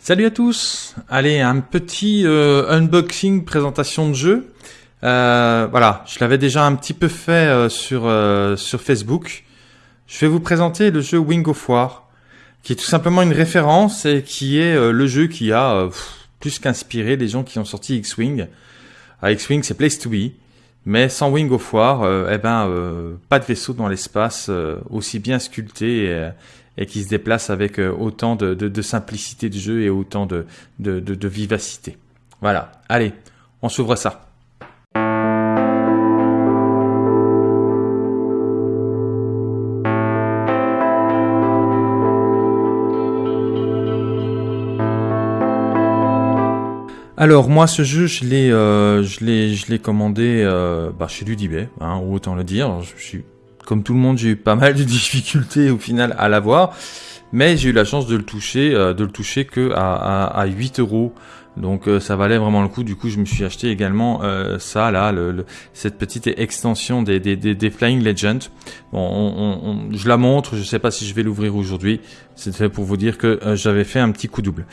Salut à tous Allez, un petit euh, unboxing, présentation de jeu. Euh, voilà, je l'avais déjà un petit peu fait euh, sur, Facebook. Je vais vous présenter le jeu Wing of War, qui est tout simplement une référence et qui est le jeu qui a plus qu'inspiré les gens qui ont sorti X-Wing. X-Wing, c'est Place to Be. Mais sans Wing of War, eh ben, pas de vaisseau dans l'espace aussi bien sculpté et qui se déplace avec euh, autant de, simplicité de jeu et autant de, vivacité. Voilà, allez, on s'ouvre ça. Alors moi ce jeu je l'ai euh, je l'ai je l'ai commandé euh, bah, chez Ludibet, hein, autant le dire. Je suis comme tout le monde, j'ai eu pas mal de difficultés au final à l'avoir, mais j'ai eu la chance de le toucher, euh, de le toucher que à, à, 8 euros. Donc euh, ça valait vraiment le coup. Du coup, je me suis acheté également euh, ça là, le, cette petite extension des, des, des, Flying Legends. Bon, on, je la montre. Je sais pas si je vais l'ouvrir aujourd'hui. C'est fait pour vous dire que j'avais fait un petit coup double.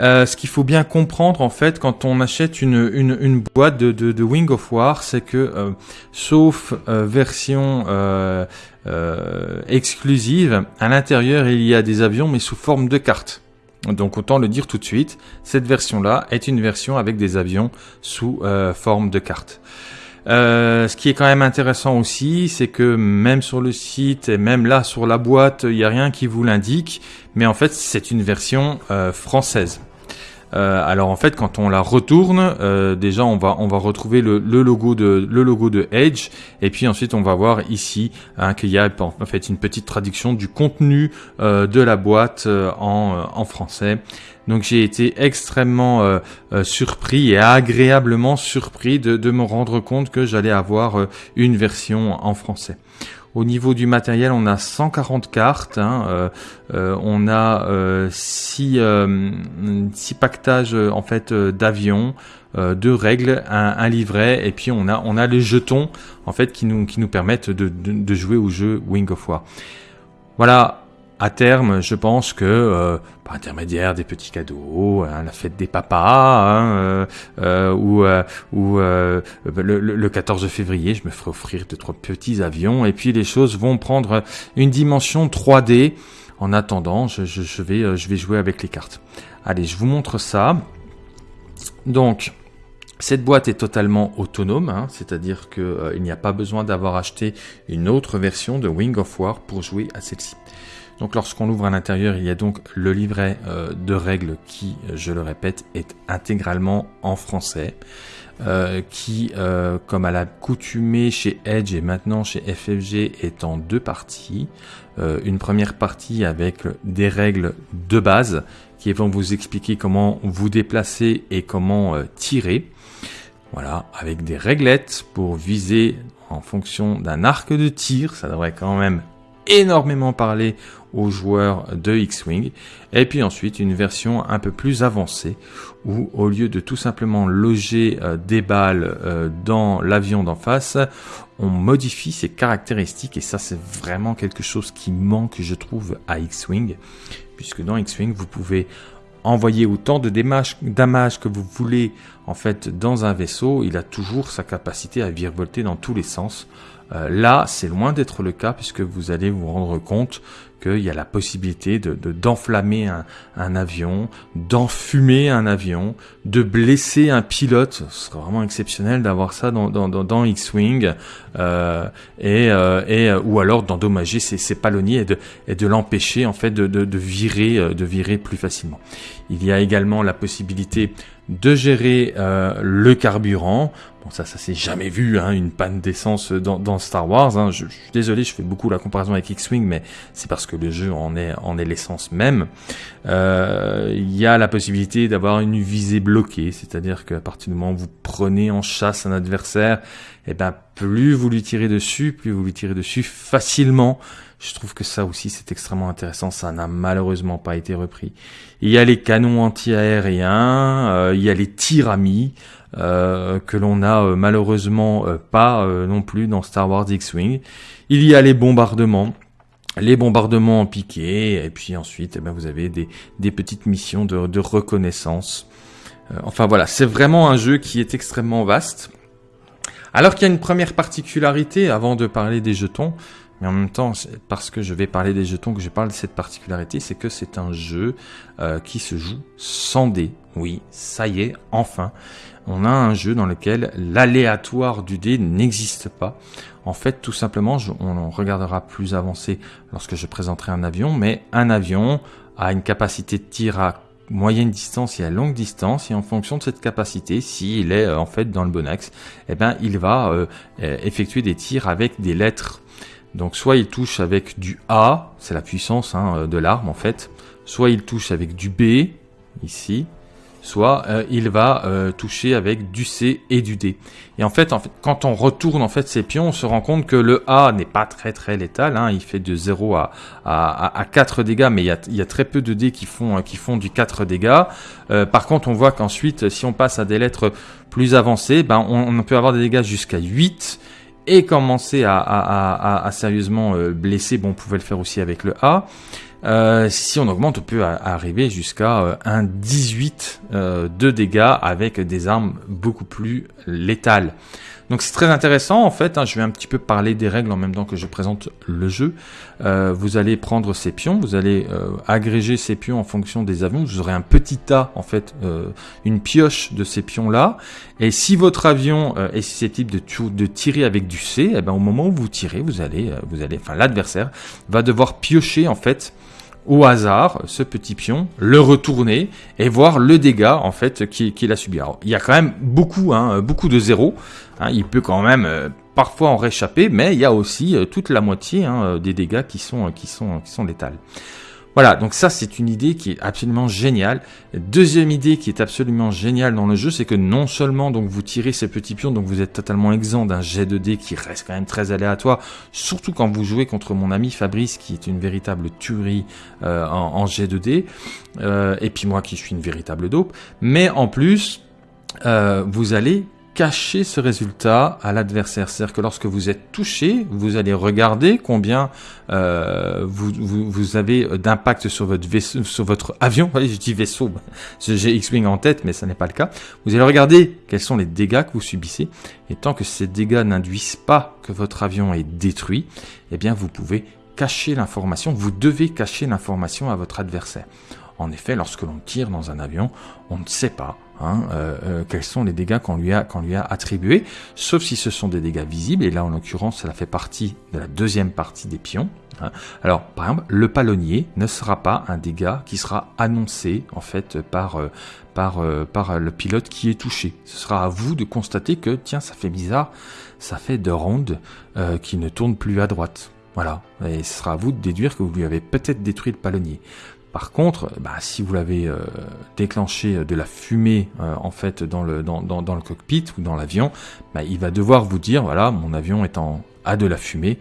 Euh, ce qu'il faut bien comprendre en fait quand on achète une, boîte de, Wing of War, c'est que euh, sauf euh, version exclusive, à l'intérieur il y a des avions mais sous forme de cartes. Donc autant le dire tout de suite, cette version-là est une version avec des avions sous forme de cartes. Euh, ce qui est quand même intéressant aussi, c'est que même sur le site et même là sur la boîte, il n'y a rien qui vous l'indique, mais en fait c'est une version euh, française. Euh, alors en fait, quand on la retourne, euh, déjà on va on va retrouver le, logo de le logo de Edge, et puis ensuite on va voir ici hein, qu'il y a en fait une petite traduction du contenu euh, de la boîte en, en français. Donc j'ai été extrêmement surpris et agréablement surpris de, de, me rendre compte que j'allais avoir une version en français. Au niveau du matériel, on a 140 cartes, hein, euh, euh, on a 6 euh, six, pactages en fait d'avions, deux règles, un, livret, et puis on a on a les jetons en fait qui nous qui nous permettent de, de, de jouer au jeu Wing of War. Voilà, à terme, je pense que euh, par intermédiaire des petits cadeaux, hein, la fête des papas, hein, euh, euh, ou, le, le, 14 février, je me ferai offrir deux trois petits avions, et puis les choses vont prendre une dimension 3D. En attendant, je, je, vais je vais jouer avec les cartes. Allez, je vous montre ça. Donc, cette boîte est totalement autonome, hein, c'est-à-dire qu'il n'y a pas besoin d'avoir acheté une autre version de Wing of War pour jouer à celle-ci. Donc lorsqu'on l'ouvre à l'intérieur, il y a donc le livret euh, de règles qui, je le répète, est intégralement en français. Euh, qui, euh, comme à l'accoutumée chez Edge et maintenant chez FFG, est en deux parties. une première partie avec des règles de base qui vont vous expliquer comment vous déplacer et comment tirer. Voilà, avec des réglettes pour viser en fonction d'un arc de tir. Ça devrait quand même énormément parler aux joueurs de X-Wing. Et puis ensuite une version un peu plus avancée où au lieu de tout simplement loger euh, des balles euh, dans l'avion d'en face, on modifie ses caractéristiques et ça c'est vraiment quelque chose qui manque je trouve à X-Wing puisque dans X-Wing vous pouvez envoyer autant de damage que vous voulez en fait dans un vaisseau, il a toujours sa capacité à virevolter dans tous les sens. Euh, là, c'est loin d'être le cas puisque vous allez vous rendre compte qu'il y a la possibilité de d'enflammer un, un, avion, d'enfumer un avion, de blesser un pilote. Ce serait vraiment exceptionnel d'avoir ça dans, dans, dans, X-wing euh, et, euh, et ou alors d'endommager ses, ses, palonniers et de, et de l'empêcher en fait de, de, virer de virer plus facilement. Il y a également la possibilité de gérer le carburant. Bon, ça, ça s'est jamais vu, hein, une panne d'essence dans, Star Wars. Hein. Je, suis désolé, je fais beaucoup la comparaison avec X-Wing, mais c'est parce que le jeu en est, en est l'essence même. Euh, il y a la possibilité d'avoir une visée bloquée, c'est-à-dire qu'à partir du moment où vous prenez en chasse un adversaire, eh ben, plus vous lui tirez dessus, plus vous lui tirez dessus facilement. Je trouve que ça aussi c'est extrêmement intéressant, ça n'a malheureusement pas été repris. Il y a les canons anti-aériens, euh, il y a les tiramis, que l'on n'a euh, malheureusement pas non plus dans Star Wars X-Wing. Il y a les bombardements. les bombardements en piqué, et puis ensuite, eh ben, vous avez des, des petites missions de, de reconnaissance. Euh, enfin voilà, c'est vraiment un jeu qui est extrêmement vaste. Alors qu'il y a une première particularité, avant de parler des jetons, mais en même temps, parce que je vais parler des jetons que je parle de cette particularité, c'est que c'est un jeu euh, qui se joue sans dés. Oui, ça y est, enfin, on a un jeu dans lequel l'aléatoire du dé n'existe pas. En fait, tout simplement, on regardera plus avancé lorsque je présenterai un avion, mais un avion a une capacité de tir à moyenne distance et à longue distance et en fonction de cette capacité, s'il est euh, en fait dans le bon axe, eh ben il va euh, effectuer des tirs avec des lettres. Donc soit il touche avec du A, c'est la puissance hein, de l'arme en fait, soit il touche avec du B ici, soit euh, il va euh, toucher avec du C et du D. Et en fait, en fait, quand on retourne en fait ces pions, on se rend compte que le A n'est pas très très létal. Hein, il fait de 0 à, à, à 4 dégâts, mais il y, a, très peu de dés qui font, qui font du 4 dégâts. Euh, par contre, on voit qu'ensuite, si on passe à des lettres plus avancées, ben, on, on peut avoir des dégâts jusqu'à 8 et commencer à, à, à, à sérieusement blesser. Bon, on pouvait le faire aussi avec le A. Euh, si on augmente, on peut arriver jusqu'à euh, un 18 euh, de dégâts avec des armes beaucoup plus létales. Donc c'est très intéressant en fait, hein, je vais un petit peu parler des règles en même temps que je présente le jeu. vous allez prendre ces pions, vous allez agréger ces pions en fonction des avions, vous aurez un petit tas en fait, une pioche de ces pions là, et si votre avion est susceptible de, de tirer avec du C, eh ben, au moment où vous tirez, vous allez, vous allez, enfin l'adversaire va devoir piocher en fait au hasard ce petit pion, le retourner et voir le dégât en fait qu'il a subi. Alors, il y a quand même beaucoup, hein, beaucoup de zéros. Hein, il peut quand même euh, parfois en réchapper, mais il y a aussi euh, toute la moitié hein, des dégâts qui sont qui sont qui sont létals. Voilà, donc ça c'est une idée qui est absolument géniale. Deuxième idée qui est absolument géniale dans le jeu, c'est que non seulement donc vous tirez ces petits pions, donc vous êtes totalement exempt d'un jet de dés qui reste quand même très aléatoire, surtout quand vous jouez contre mon ami Fabrice qui est une véritable tuerie euh, en, jet de dés, euh, et puis moi qui suis une véritable dope, mais en plus euh, vous allez cacher ce résultat à l'adversaire. C'est-à-dire que lorsque vous êtes touché, vous allez regarder combien euh, vous, avez d'impact sur votre vaisseau, sur votre avion. Je dis vaisseau, j'ai X-Wing en tête, mais ça n'est pas le cas. Vous allez regarder quels sont les dégâts que vous subissez. Et tant que ces dégâts n'induisent pas que votre avion est détruit, eh bien vous pouvez cacher l'information, vous devez cacher l'information à votre adversaire. En effet, lorsque l'on tire dans un avion, on ne sait pas hein, euh, euh, quels sont les dégâts qu'on lui, a, attribués, sauf si ce sont des dégâts visibles, et là en l'occurrence cela fait partie de la deuxième partie des pions. Hein. Alors par exemple, le palonnier ne sera pas un dégât qui sera annoncé en fait par, euh, le pilote qui est touché. Ce sera à vous de constater que tiens ça fait bizarre, ça fait deux rondes qui ne tournent plus à droite. Voilà, et ce sera à vous de déduire que vous lui avez peut-être détruit le palonnier. Par contre, bah, si vous l'avez euh, déclenché euh, de la fumée euh, en fait dans le, cockpit ou dans l'avion, bah, il va devoir vous dire voilà mon avion est en, a de la fumée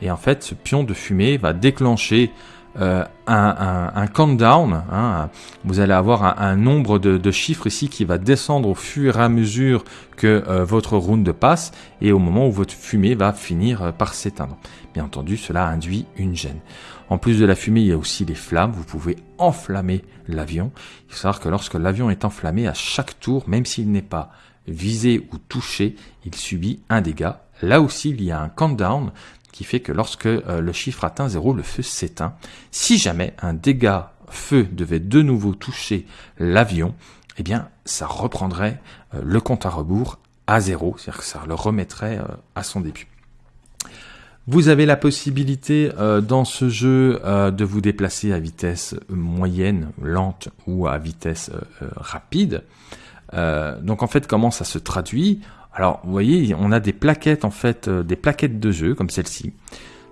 et en fait ce pion de fumée va déclencher un, un, countdown. Hein, vous allez avoir un, nombre de, de, chiffres ici qui va descendre au fur et à mesure que votre round passe et au moment où votre fumée va finir par s'éteindre. Bien entendu, cela induit une gêne. En plus de la fumée, il y a aussi les flammes. Vous pouvez enflammer l'avion. Il faut savoir que lorsque l'avion est enflammé, à chaque tour, même s'il n'est pas visé ou touché, il subit un dégât. Là aussi, il y a un countdown qui fait que lorsque euh, le chiffre atteint 0, le feu s'éteint. Si jamais un dégât feu devait de nouveau toucher l'avion, eh bien, ça reprendrait euh, le compte à rebours à zéro, c'est-à-dire que ça le remettrait euh, à son début. Vous avez la possibilité euh, dans ce jeu euh, de vous déplacer à vitesse moyenne, lente ou à vitesse euh, rapide. donc en fait, comment ça se traduit? Alors, vous voyez, on a des plaquettes en fait, des plaquettes de jeu comme celle-ci,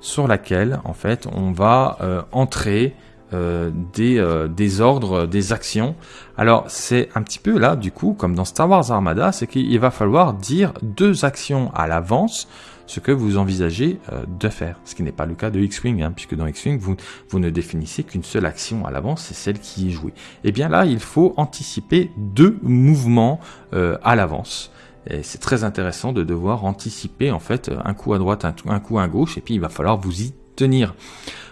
sur laquelle en fait on va entrer des, des ordres, des actions. Alors c'est un petit peu là, du coup, comme dans Star Wars Armada, c'est qu'il va falloir dire deux actions à l'avance ce que vous envisagez euh, de faire. Ce qui n'est pas le cas de X-Wing, hein, puisque dans X-Wing, vous, ne définissez qu'une seule action à l'avance, c'est celle qui est jouée. Et eh bien là, il faut anticiper deux mouvements euh, à l'avance. Et c'est très intéressant de devoir anticiper en fait un coup à droite, un, coup à gauche, et puis il va falloir vous y tenir.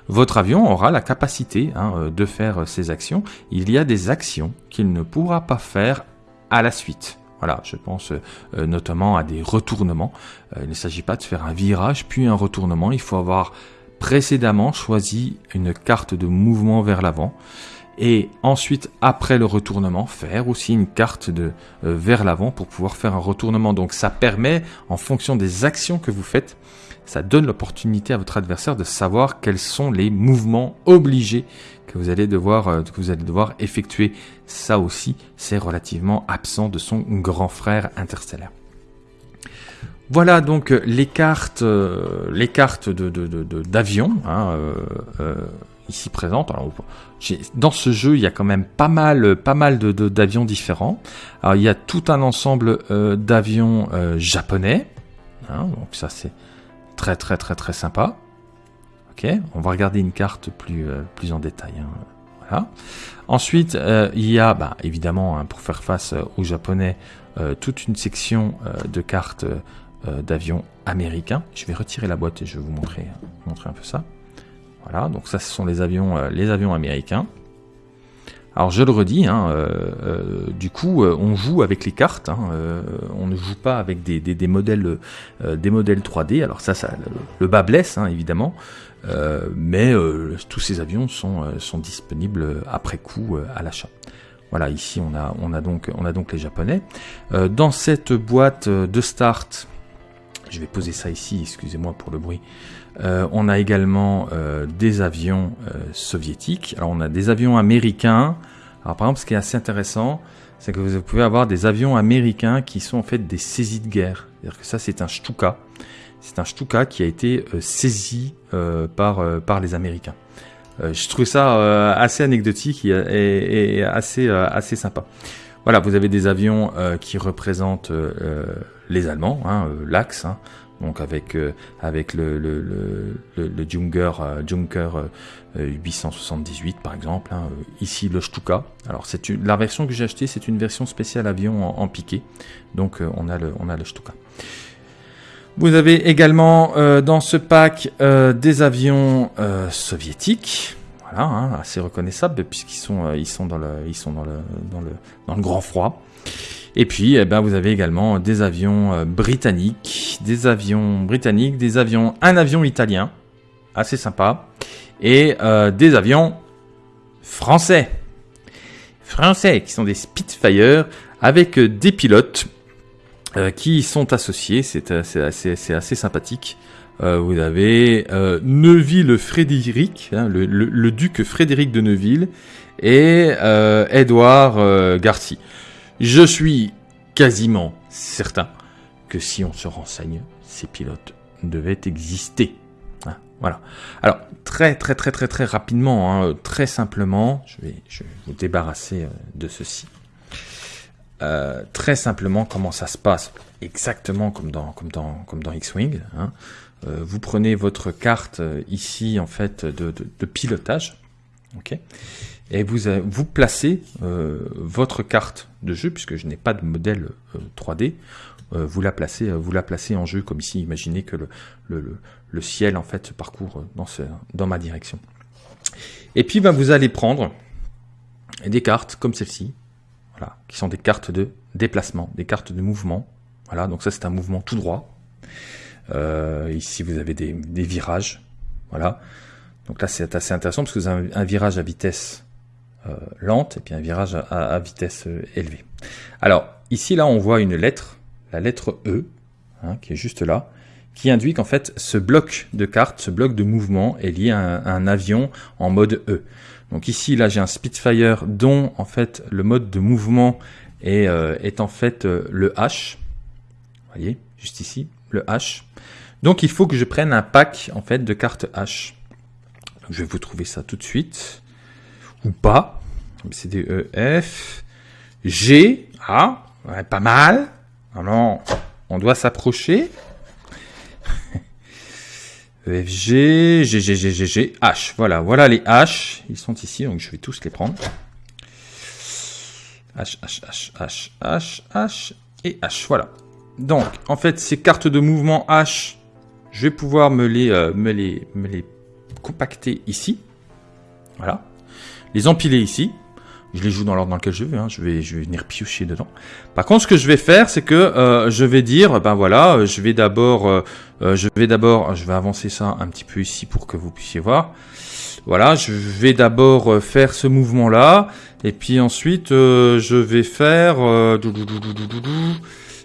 votre avion aura la capacité hein, euh, de faire ces actions. Il y a des actions qu'il ne pourra pas faire à la suite. Voilà, je pense euh, notamment à des retournements. Euh, il ne s'agit pas de faire un virage puis un retournement. Il faut avoir précédemment choisi une carte de mouvement vers l'avant et ensuite après le retournement faire aussi une carte de vers l'avant pour pouvoir faire un retournement. Donc ça permet en fonction des actions que vous faites ça donne l'opportunité à votre adversaire de savoir quels sont les mouvements obligés que vous allez devoir, euh, que vous allez devoir effectuer. Ça aussi, c'est relativement absent de son grand frère interstellaire. Voilà donc euh, les cartes, euh, les cartes de, d'avion hein, ici présentes. Alors, dans ce jeu, il y a quand même pas mal, de, d'avions différents. Il y a tout un ensemble d'avions japonais. Hein, donc ça, c'est Très très très très sympa. On va regarder une carte plus, euh, en détail. Hein. Ensuite, euh, il y a bah, évidemment, hein, pour faire face euh, aux Japonais, toute une section de cartes d'avions américains. Je vais retirer la boîte et je vais vous montrer, montrer un peu ça. Voilà, donc ça ce sont les avions, les avions américains. Alors je le redis, hein, euh, euh, du coup on joue avec les cartes, hein, on ne joue pas avec des, modèles, des modèles 3D. Alors ça, ça le, bas blesse hein, évidemment, mais tous ces avions sont, sont disponibles après coup à l'achat. Voilà, ici on a, on a, donc, on a donc les japonais. dans cette boîte de start, je vais poser ça ici, excusez-moi pour le bruit. Euh, on a également euh, des avions euh, soviétiques. Alors on a des avions américains. Alors par exemple, ce qui est assez intéressant, c'est que vous pouvez avoir des avions américains qui sont en fait des saisies de guerre. C'est-à-dire que ça, c'est un Stuka. C'est un Stuka qui a été saisi par, par les Américains. je trouve ça assez anecdotique et, assez, assez sympa. Voilà, vous avez des avions qui représentent les Allemands, hein, l'Axe, hein, donc avec euh, avec le le, le, le Junker, euh, Junker 878 euh, par exemple. Hein, ici le Stuka. Alors c'est la version que j'ai achetée, c'est une version spéciale avion en, piqué. Donc on a le on a le Stuka. Vous avez également dans ce pack des avions soviétiques. Voilà, hein, assez reconnaissables puisqu'ils sont ils sont dans le ils sont dans le dans le dans le grand froid. Et puis, eh ben, vous avez également des avions euh, britanniques, des avions britanniques, des avions, un avion italien, assez sympa, et euh, des avions français. Français, qui sont des Spitfire, avec euh, des pilotes qui sont associés, c'est assez, sympathique. vous avez Neuville-Frédéric, hein, le, duc Frédéric de Neuville, et Edouard Garci. Je suis quasiment certain que si on se renseigne, ces pilotes devaient exister. Hein, voilà. Alors, très très très très très rapidement, hein, très simplement, je vais, vous débarrasser euh, de ceci. Euh, très simplement, comment ça se passe Exactement comme dans, comme dans, comme dans X-Wing. Hein. Euh, vous prenez votre carte ici, en fait, de, de, de pilotage. ok et vous, vous placez euh, votre carte de jeu, puisque je n'ai pas de modèle 3D, euh, euh, vous, la placez, vous la placez en jeu comme ici. Imaginez que le, le, le ciel en fait parcourt dans, ce, dans ma direction. Et puis ben, vous allez prendre des cartes comme celle-ci, voilà, qui sont des cartes de déplacement, des cartes de mouvement. Voilà, donc ça c'est un mouvement tout droit. ici vous avez des, des, virages, voilà. Donc là c'est assez intéressant parce que vous avez un virage à vitesse euh, lente et puis un virage à, vitesse euh, élevée. Alors ici là on voit une lettre, la lettre E, hein, qui est juste là, qui induit qu'en fait ce bloc de carte, ce bloc de mouvement est lié à un, avion en mode E. Donc ici là j'ai un Spitfire dont en fait le mode de mouvement est, euh, est en fait le H. Vous voyez, juste ici, le H. Donc il faut que je prenne un pack en fait de cartes H. je vais vous trouver ça tout de suite ou pas. C, D, E, F, G, ah, pas mal. Alors, on doit s'approcher. E, F, G, G, G, G, G, G, H. Voilà, voilà les H. Ils sont ici, donc je vais tous les prendre. H, H, H, H, H, H et H. Voilà. Donc, en fait, ces cartes de mouvement H, je vais pouvoir me les, euh, me les, me les compacter ici. Voilà. Les empiler ici. Je les joue dans l'ordre dans lequel je veux, hein. je, vais, venir piocher dedans. Par contre, ce que je vais faire, c'est que euh, je vais dire, ben voilà, euh, je vais d'abord, euh, je vais d'abord, je vais avancer ça un petit peu ici pour que vous puissiez voir. Voilà, je vais d'abord faire ce mouvement-là, et puis ensuite, je vais faire...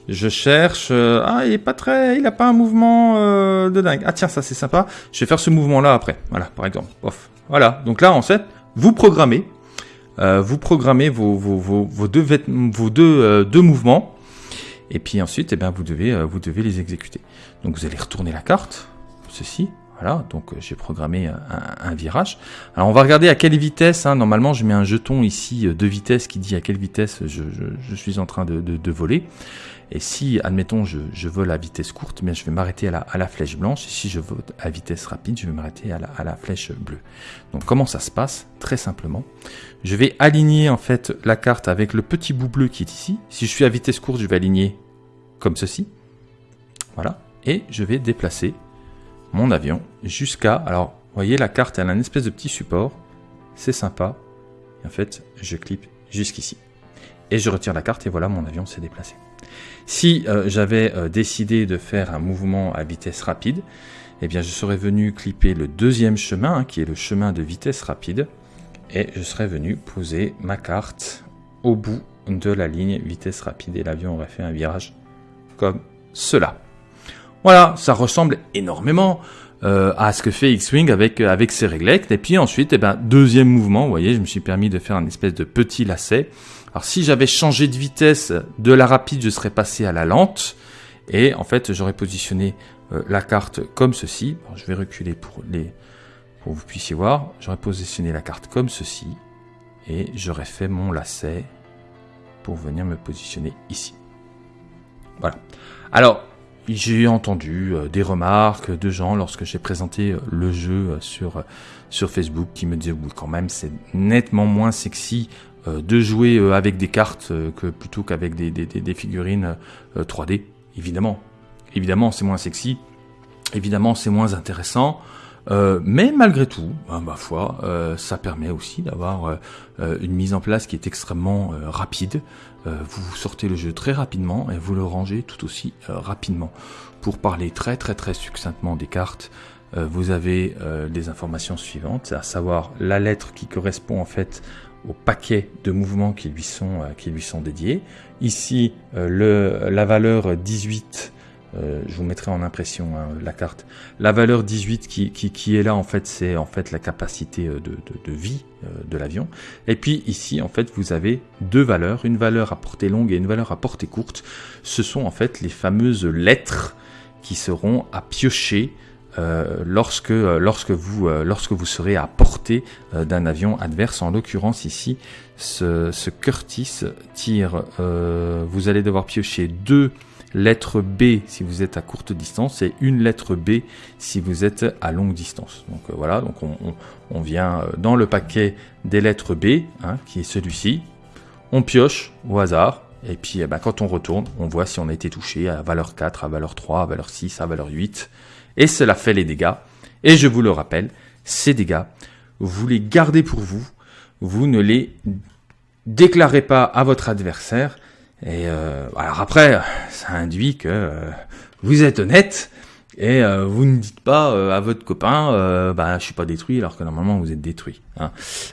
je cherche... ah, il est pas très... Il a pas un mouvement de dingue. Ah tiens, ça c'est sympa. Je vais faire ce mouvement-là après. Voilà, par exemple. Off. Voilà, donc là, en fait, vous programmez euh, vous programmez vos, vos, vos, vos deux, vos deux, euh, deux mouvements, et puis ensuite, eh bien, vous, devez, euh, vous devez les exécuter. Donc vous allez retourner la carte, ceci, voilà, donc j'ai programmé un, virage. Alors on va regarder à quelle vitesse, hein. normalement je mets un jeton ici de vitesse qui dit à quelle vitesse je, suis en train de voler. Et si, admettons, je, je vole à vitesse courte, mais je vais m'arrêter à la, la, flèche blanche. Et si je vole à vitesse rapide, je vais m'arrêter à la, la flèche bleue. Donc comment ça se passe? Très simplement. Je vais aligner en fait la carte avec le petit bout bleu qui est ici. Si je suis à vitesse courte, je vais aligner comme ceci. Voilà. Et je vais déplacer mon avion jusqu'à... Alors, vous voyez, la carte, elle a une espèce de petit support. C'est sympa. Et en fait, je clique jusqu'ici. Et je retire la carte et voilà, mon avion s'est déplacé. Si euh, j'avais euh, décidé de faire un mouvement à vitesse rapide, eh bien je serais venu clipper le deuxième chemin, hein, qui est le chemin de vitesse rapide, et je serais venu poser ma carte au bout de la ligne vitesse rapide, et l'avion aurait fait un virage comme cela. Voilà, ça ressemble énormément euh, à ce que fait X-Wing avec, avec ses réglettes. Et puis ensuite, eh ben, deuxième mouvement, vous voyez, je me suis permis de faire un espèce de petit lacet. Alors si j'avais changé de vitesse de la rapide, je serais passé à la lente. Et en fait, j'aurais positionné euh, la carte comme ceci. je vais reculer pour, les, pour que vous puissiez voir. J'aurais positionné la carte comme ceci. Et j'aurais fait mon lacet pour venir me positionner ici. Voilà. Alors, j'ai entendu euh, des remarques de gens lorsque j'ai présenté euh, le jeu sur, sur Facebook qui me disaient oui quand même c'est nettement moins sexy de jouer euh, avec des cartes euh, que plutôt qu'avec des, des, des, figurines 3D. Évidemment, évidemment, c'est moins sexy. Évidemment, c'est moins intéressant. Euh, mais malgré tout, ben, ma foi, euh, ça permet aussi d'avoir euh, une mise en place qui est extrêmement rapide. vous sortez le jeu très rapidement et vous le rangez tout aussi rapidement. Pour parler très très très succinctement des cartes, vous avez les informations suivantes, à savoir la lettre qui correspond en fait au paquet de mouvements qui lui sont, euh, qui lui sont dédiés. Ici, euh, le, la valeur 18, euh, je vous mettrai en impression hein, la carte. La valeur 18 qui, qui, qui est là, en fait, c'est en fait la capacité de, de, de vie de l'avion. Et puis ici, en fait, vous avez deux valeurs, une valeur à portée longue et une valeur à portée courte. Ce sont en fait les fameuses lettres qui seront à piocher euh, lorsque, euh, lorsque, vous, euh, lorsque vous serez à portée d'un avion adverse. En l'occurrence ici, ce, Curtis tire, vous allez devoir piocher deux lettres B si vous êtes à courte distance et une lettre B si vous êtes à longue distance. Donc voilà, donc on, on, on, vient dans le paquet des lettres B, hein, qui est celui-ci, on pioche au hasard, et puis eh ben, quand on retourne, on voit si on a été touché à valeur 4, à valeur 3, à valeur 6, à valeur 8, et cela fait les dégâts. Et je vous le rappelle, ces dégâts, vous les gardez pour vous, vous ne les déclarez pas à votre adversaire. Et euh, alors après, ça induit que euh, vous êtes honnête et euh, vous ne dites pas à votre copain, bah je suis pas détruit alors que normalement vous êtes détruit. Hein.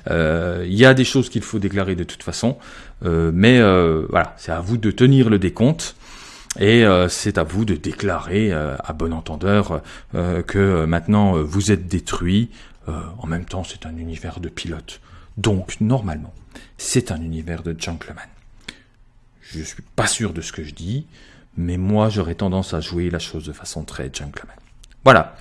Il y a des choses qu'il faut déclarer de toute façon, mais voilà, c'est à vous de tenir le décompte. Et euh, c'est à vous de déclarer euh, à bon entendeur euh, que maintenant vous êtes détruit. en même temps, c'est un univers de pilote. Donc, normalement, c'est un univers de gentleman. Je suis pas sûr de ce que je dis, mais moi, j'aurais tendance à jouer la chose de façon très gentleman. Voilà.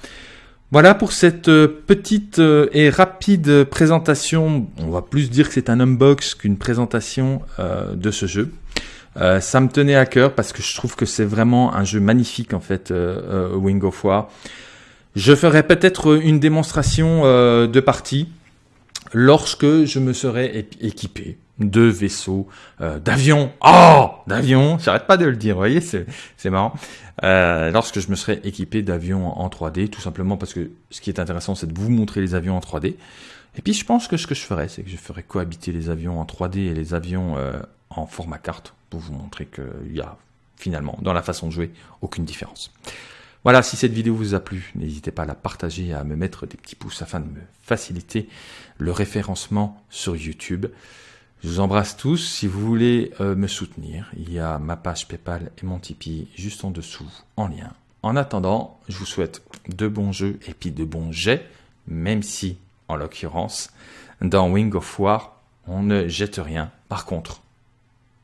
Voilà pour cette petite et rapide présentation. On va plus dire que c'est un unbox qu'une présentation de ce jeu. Euh, ça me tenait à cœur parce que je trouve que c'est vraiment un jeu magnifique en fait, euh, euh, Wing of War. Je ferai peut-être une démonstration de partie lorsque je me serai équipé. de vaisseaux, euh, d'avions, oh, d'avions, j'arrête pas de le dire, vous voyez, c'est marrant. Lorsque je me serais équipé d'avions en 3D, tout simplement parce que ce qui est intéressant, c'est de vous montrer les avions en 3D. Et puis je pense que ce que je ferais, c'est que je ferais cohabiter les avions en 3D et les avions en format carte pour vous montrer qu'il y a finalement, dans la façon de jouer, aucune différence. Voilà, si cette vidéo vous a plu, n'hésitez pas à la partager, et à me mettre des petits pouces afin de me faciliter le référencement sur YouTube. Je vous embrasse tous. Si vous voulez euh, me soutenir, il y a ma page PayPal et mon Tipeee juste en dessous en lien. En attendant, je vous souhaite de bons jeux et puis de bons jets, même si, en l'occurrence, dans Wing of War, on ne jette rien. Par contre,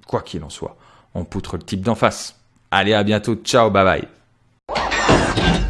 quoi qu'il en soit, on poutre le type d'en face. Allez, à bientôt. Ciao, bye bye.